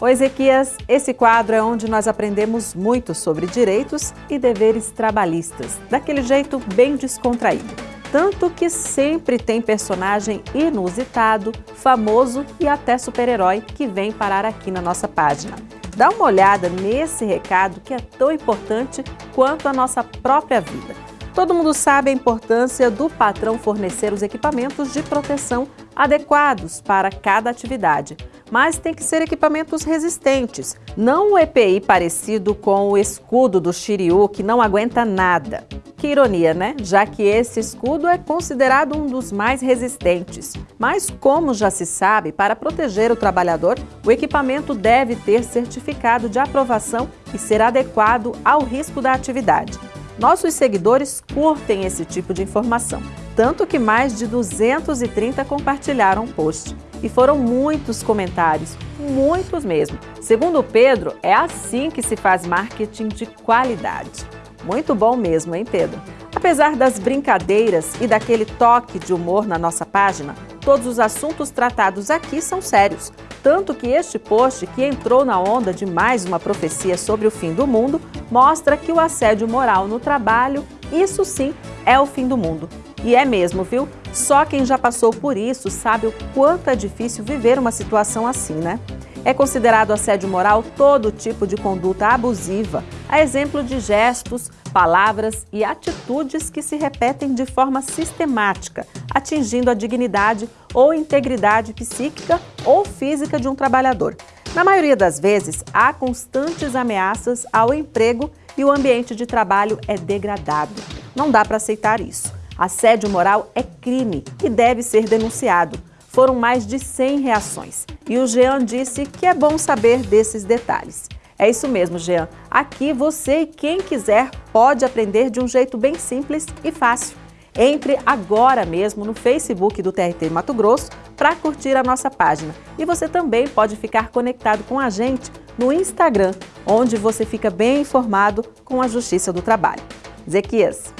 Oi, Ezequias, esse quadro é onde nós aprendemos muito sobre direitos e deveres trabalhistas, daquele jeito bem descontraído. Tanto que sempre tem personagem inusitado, famoso e até super-herói que vem parar aqui na nossa página. Dá uma olhada nesse recado que é tão importante quanto a nossa própria vida. Todo mundo sabe a importância do patrão fornecer os equipamentos de proteção adequados para cada atividade mas tem que ser equipamentos resistentes, não o EPI parecido com o escudo do Shiryu, que não aguenta nada. Que ironia, né? Já que esse escudo é considerado um dos mais resistentes. Mas, como já se sabe, para proteger o trabalhador, o equipamento deve ter certificado de aprovação e ser adequado ao risco da atividade. Nossos seguidores curtem esse tipo de informação, tanto que mais de 230 compartilharam o post. E foram muitos comentários, muitos mesmo. Segundo Pedro, é assim que se faz marketing de qualidade. Muito bom mesmo, hein, Pedro? Apesar das brincadeiras e daquele toque de humor na nossa página, todos os assuntos tratados aqui são sérios. Tanto que este post, que entrou na onda de mais uma profecia sobre o fim do mundo, mostra que o assédio moral no trabalho, isso sim, é o fim do mundo. E é mesmo, viu? Só quem já passou por isso sabe o quanto é difícil viver uma situação assim, né? É considerado assédio moral todo tipo de conduta abusiva, a exemplo de gestos, palavras e atitudes que se repetem de forma sistemática, atingindo a dignidade ou integridade psíquica ou física de um trabalhador. Na maioria das vezes, há constantes ameaças ao emprego e o ambiente de trabalho é degradado. Não dá para aceitar isso. Assédio moral é crime e deve ser denunciado. Foram mais de 100 reações e o Jean disse que é bom saber desses detalhes. É isso mesmo, Jean. Aqui você e quem quiser pode aprender de um jeito bem simples e fácil. Entre agora mesmo no Facebook do TRT Mato Grosso para curtir a nossa página. E você também pode ficar conectado com a gente no Instagram, onde você fica bem informado com a Justiça do Trabalho. Zequias.